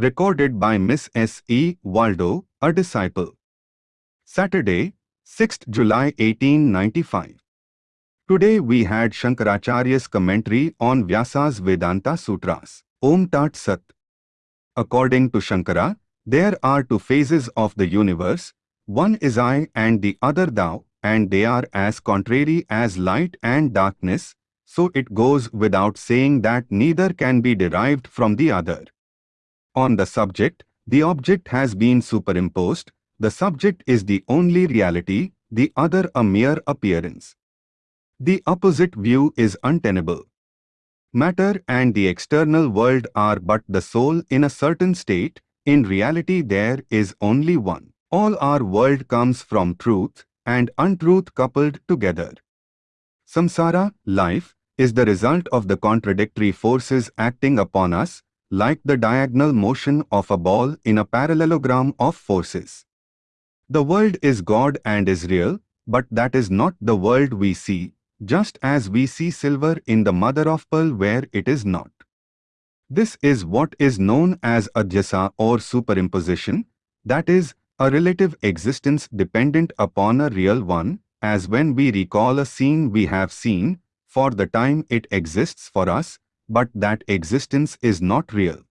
Recorded by Miss S. E. Waldo, a disciple. Saturday, 6th July 1895. Today we had Shankaracharya's commentary on Vyasa's Vedanta Sutras. Om Tat Sat. According to Shankara, there are two phases of the universe, one is I and the other thou, and they are as contrary as light and darkness, so it goes without saying that neither can be derived from the other. On the subject, the object has been superimposed, the subject is the only reality, the other a mere appearance. The opposite view is untenable. Matter and the external world are but the soul in a certain state, in reality there is only one. All our world comes from truth and untruth coupled together. Samsara, life, is the result of the contradictory forces acting upon us, like the diagonal motion of a ball in a parallelogram of forces. The world is God and is real, but that is not the world we see, just as we see silver in the mother of pearl where it is not. This is what is known as adhyasa or superimposition, that is, a relative existence dependent upon a real one, as when we recall a scene we have seen, for the time it exists for us, but that existence is not real.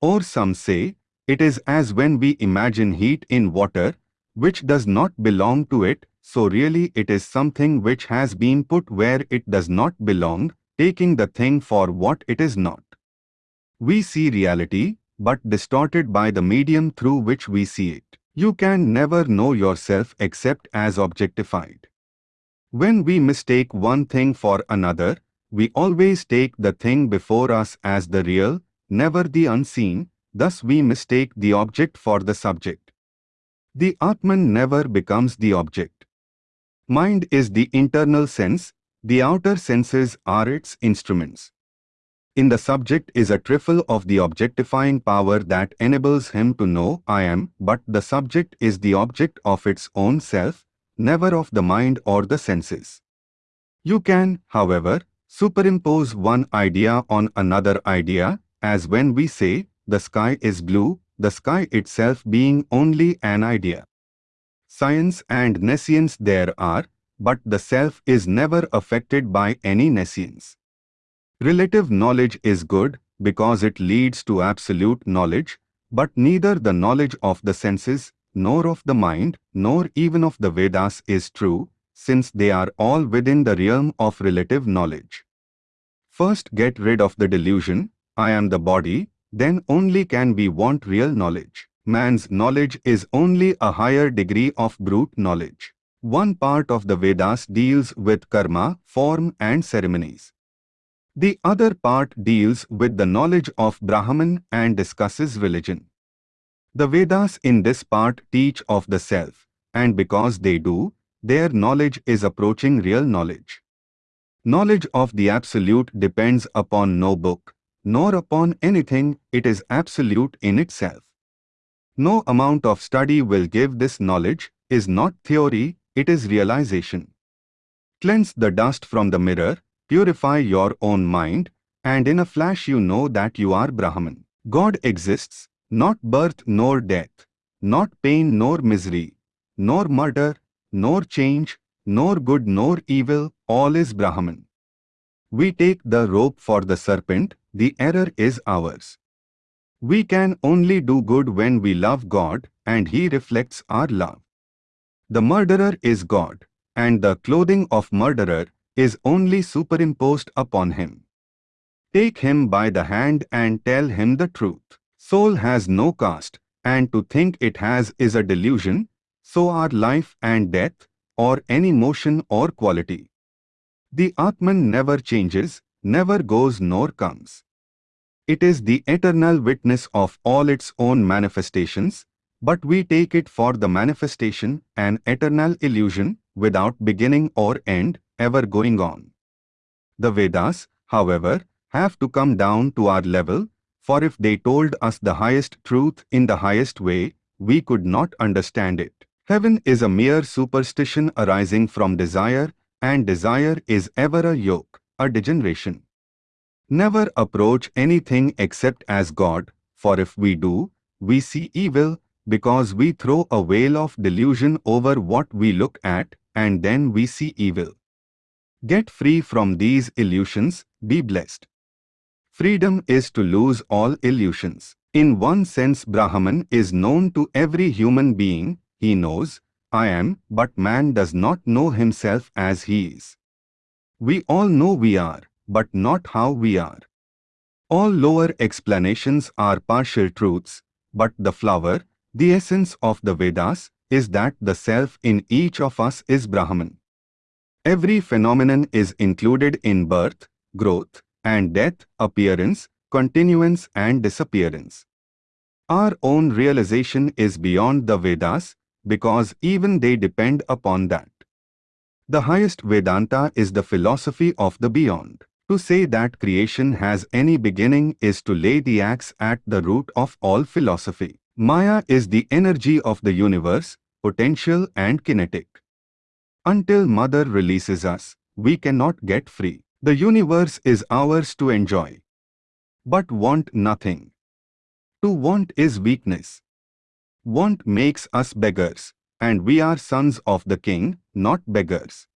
Or some say, it is as when we imagine heat in water, which does not belong to it, so really it is something which has been put where it does not belong, taking the thing for what it is not. We see reality, but distorted by the medium through which we see it. You can never know yourself except as objectified. When we mistake one thing for another, we always take the thing before us as the real, never the unseen, thus we mistake the object for the subject. The Atman never becomes the object. Mind is the internal sense, the outer senses are its instruments. In the subject is a trifle of the objectifying power that enables him to know I am, but the subject is the object of its own self, never of the mind or the senses. You can, however, superimpose one idea on another idea, as when we say, the sky is blue, the sky itself being only an idea. Science and nescience there are, but the self is never affected by any nescience. Relative knowledge is good because it leads to absolute knowledge, but neither the knowledge of the senses, nor of the mind, nor even of the Vedas is true, since they are all within the realm of relative knowledge. First get rid of the delusion, I am the body, then only can we want real knowledge. Man's knowledge is only a higher degree of brute knowledge. One part of the Vedas deals with karma, form and ceremonies. The other part deals with the knowledge of Brahman and discusses religion. The Vedas in this part teach of the self, and because they do, their knowledge is approaching real knowledge. Knowledge of the Absolute depends upon no book, nor upon anything, it is absolute in itself. No amount of study will give this knowledge, is not theory, it is realization. Cleanse the dust from the mirror, Purify your own mind, and in a flash you know that you are Brahman. God exists, not birth nor death, not pain nor misery, nor murder, nor change, nor good nor evil, all is Brahman. We take the rope for the serpent, the error is ours. We can only do good when we love God, and He reflects our love. The murderer is God, and the clothing of murderer is only superimposed upon him. Take him by the hand and tell him the truth. Soul has no caste, and to think it has is a delusion, so are life and death, or any motion or quality. The Atman never changes, never goes nor comes. It is the eternal witness of all its own manifestations, but we take it for the manifestation, an eternal illusion, without beginning or end, ever going on. The Vedas, however, have to come down to our level, for if they told us the highest truth in the highest way, we could not understand it. Heaven is a mere superstition arising from desire, and desire is ever a yoke, a degeneration. Never approach anything except as God, for if we do, we see evil, because we throw a veil of delusion over what we look at, and then we see evil. Get free from these illusions, be blessed. Freedom is to lose all illusions. In one sense Brahman is known to every human being, he knows, I am, but man does not know himself as he is. We all know we are, but not how we are. All lower explanations are partial truths, but the flower, the essence of the Vedas, is that the self in each of us is Brahman. Every phenomenon is included in birth, growth, and death, appearance, continuance and disappearance. Our own realization is beyond the Vedas because even they depend upon that. The highest Vedanta is the philosophy of the beyond. To say that creation has any beginning is to lay the axe at the root of all philosophy. Maya is the energy of the universe, potential and kinetic. Until Mother releases us, we cannot get free. The universe is ours to enjoy. But want nothing. To want is weakness. Want makes us beggars, and we are sons of the king, not beggars.